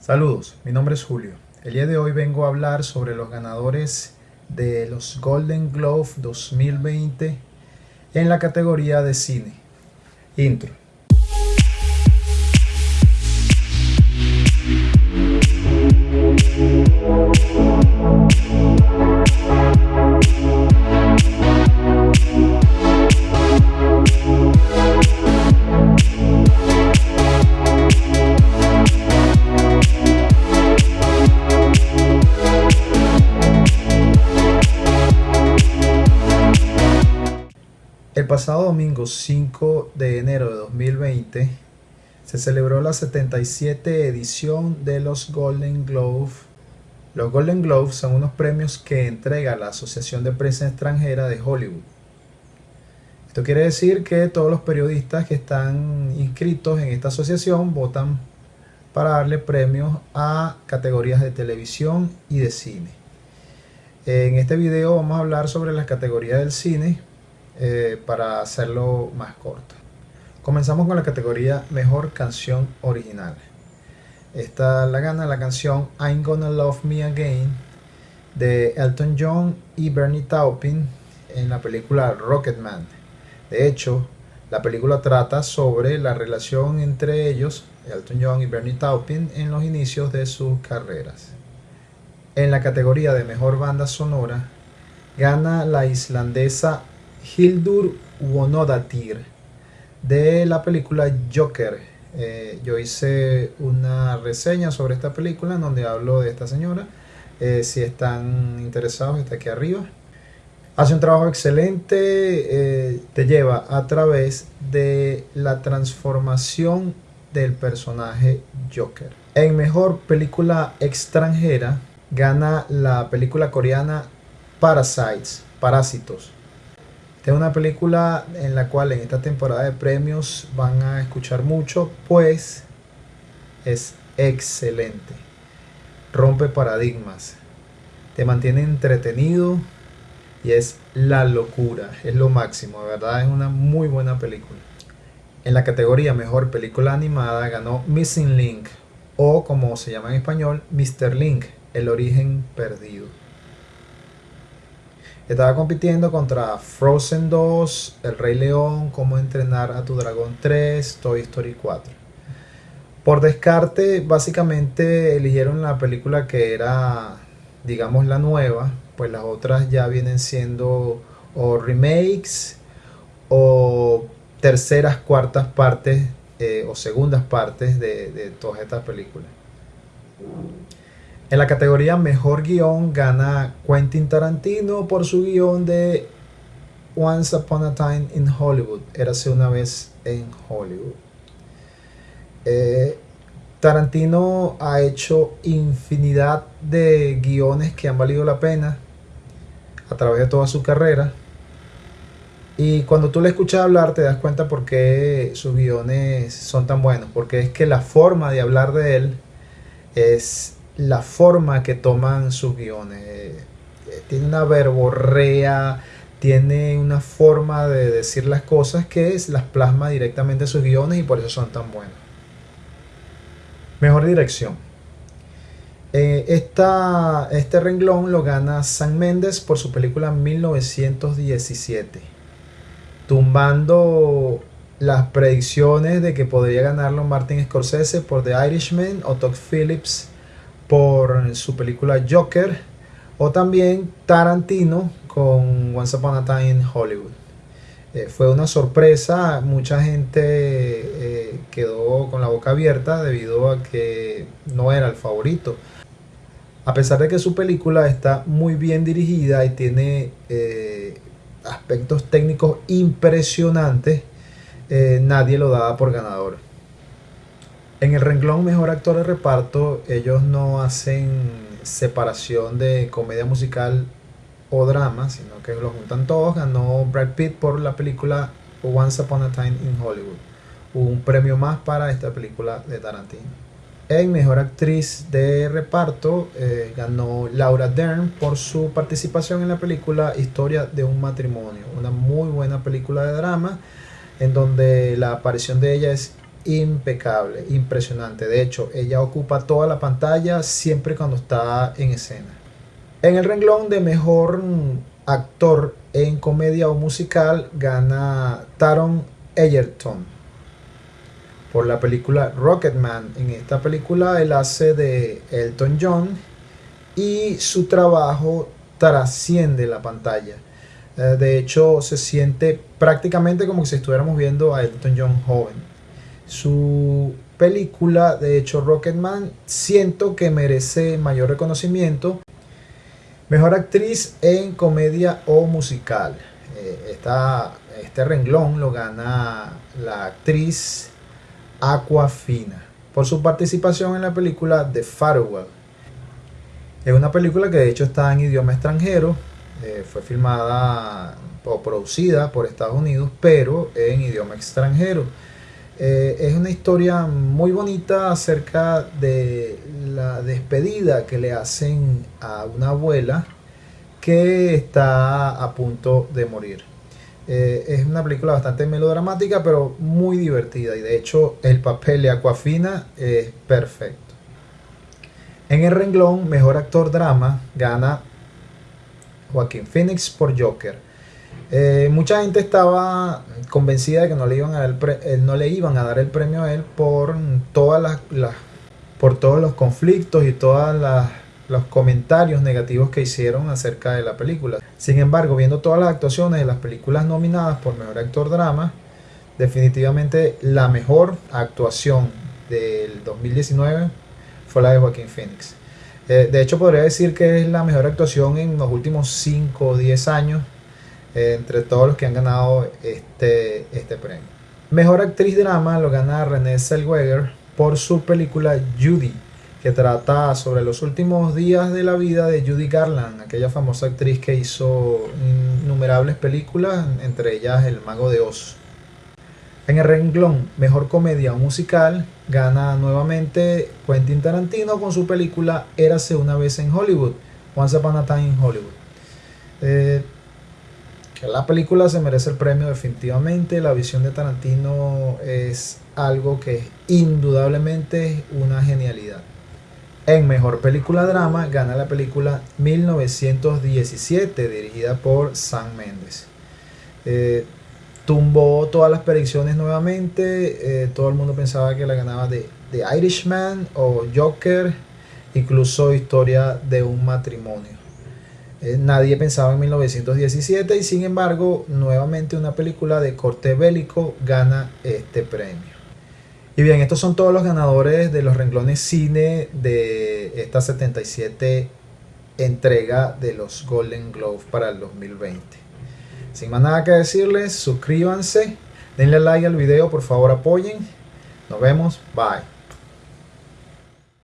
Saludos, mi nombre es Julio. El día de hoy vengo a hablar sobre los ganadores de los Golden Globe 2020 en la categoría de cine. Intro. Pasado domingo 5 de enero de 2020 se celebró la 77 edición de los Golden Globe. Los Golden Globes son unos premios que entrega la Asociación de Prensa Extranjera de Hollywood. Esto quiere decir que todos los periodistas que están inscritos en esta asociación votan para darle premios a categorías de televisión y de cine. En este video vamos a hablar sobre las categorías del cine eh, para hacerlo más corto. Comenzamos con la categoría Mejor Canción Original. Esta la gana la canción I'm Gonna Love Me Again de Elton John y Bernie Taupin en la película Rocketman. De hecho, la película trata sobre la relación entre ellos, Elton John y Bernie Taupin, en los inicios de sus carreras. En la categoría de Mejor Banda Sonora, gana la islandesa Hildur Wonodatir de la película Joker. Eh, yo hice una reseña sobre esta película en donde hablo de esta señora. Eh, si están interesados, está aquí arriba. Hace un trabajo excelente, eh, te lleva a través de la transformación del personaje Joker. En mejor película extranjera gana la película coreana Parasites, Parásitos es una película en la cual en esta temporada de premios van a escuchar mucho, pues es excelente. Rompe paradigmas, te mantiene entretenido y es la locura, es lo máximo, de verdad es una muy buena película. En la categoría Mejor Película Animada ganó Missing Link o como se llama en español, Mr. Link, el origen perdido. Estaba compitiendo contra Frozen 2, El Rey León, Cómo entrenar a tu dragón 3, Toy Story 4. Por descarte, básicamente eligieron la película que era, digamos, la nueva, pues las otras ya vienen siendo o remakes o terceras, cuartas partes eh, o segundas partes de, de todas estas películas. En la categoría Mejor Guión gana Quentin Tarantino por su guion de Once Upon a Time in Hollywood. Érase una vez en Hollywood. Eh, Tarantino ha hecho infinidad de guiones que han valido la pena a través de toda su carrera. Y cuando tú le escuchas hablar te das cuenta por qué sus guiones son tan buenos. Porque es que la forma de hablar de él es la forma que toman sus guiones. Eh, tiene una verborrea, tiene una forma de decir las cosas que es, las plasma directamente en sus guiones y por eso son tan buenos. Mejor dirección. Eh, este renglón lo gana San Méndez por su película 1917, tumbando las predicciones de que podría ganarlo Martin Scorsese por The Irishman o Todd Phillips por su película Joker o también Tarantino con Once Upon a Time in Hollywood. Eh, fue una sorpresa, mucha gente eh, quedó con la boca abierta debido a que no era el favorito. A pesar de que su película está muy bien dirigida y tiene eh, aspectos técnicos impresionantes, nadie lo daba por ganador. En el renglón Mejor Actor de Reparto, ellos no hacen separación de comedia musical o drama, sino que lo juntan todos. Ganó Brad Pitt por la película Once Upon a Time in Hollywood. Un premio más para esta película de Tarantino. En Mejor Actriz de Reparto eh, ganó Laura Dern por su participación en la película Historia de un matrimonio. Una muy buena película de drama en donde la aparición de ella es impecable, impresionante. De hecho, ella ocupa toda la pantalla siempre cuando está en escena. En el renglón de mejor actor en comedia o musical gana Taron Egerton por la película Rocketman. En esta película él hace de Elton John y su trabajo trasciende la pantalla. Eh, de hecho, se siente prácticamente como si estuviéramos viendo a Elton John joven. Su película, de hecho, Rocketman, siento que merece mayor reconocimiento. Mejor actriz en comedia o musical. Eh, este renglón lo gana la actriz Aquafina por su participación en la película The Farewell. Es una película que de hecho está en idioma extranjero, eh, fue filmada o producida por Estados Unidos, pero en idioma extranjero. Eh, es una historia muy bonita acerca de la despedida que le hacen a una abuela que está a punto de morir. Eh, es una película bastante melodramática, pero muy divertida. Y de hecho, el papel de Aquafina es perfecto. En el renglón, mejor actor drama, gana Joaquín Phoenix por Joker. Eh, mucha gente estaba convencida de que no le iban a dar el, eh, no le iban a dar el premio a él por todas las, por todos los conflictos y todas las los comentarios negativos que hicieron acerca de la película. Sin embargo, viendo todas las actuaciones de las películas nominadas por Mejor Actor Drama, definitivamente la mejor actuación del 2019 fue la de Joaquín Phoenix. Eh, de hecho, podría decir que es la mejor actuación en los últimos 5 o 10 años entre todos los que han ganado este, este premio. Mejor actriz drama lo gana Renée Zellweger por su película Judy que trata sobre los últimos días de la vida de Judy Garland, aquella famosa actriz que hizo innumerables películas, entre ellas El Mago de Oz. En el renglón Mejor Comedia Musical gana nuevamente Quentin Tarantino con su película Érase una vez en Hollywood, Once Upon a Time in Hollywood. Eh, la película se merece el premio definitivamente, la visión de Tarantino es algo que indudablemente es una genialidad. En Mejor Película Drama gana la película 1917 dirigida por Sam Mendes. Eh, tumbó todas las predicciones nuevamente, eh, todo el mundo pensaba que la ganaba de, The Irishman o Joker, incluso Historia de un matrimonio. Eh, nadie pensaba en 1917 y sin embargo nuevamente una película de corte bélico gana este premio. Y bien, estos son todos los ganadores de los renglones cine de esta 77 entrega de los Golden Globes para el 2020. Sin más nada que decirles, suscríbanse, denle like al video, por favor apoyen. Nos vemos, bye.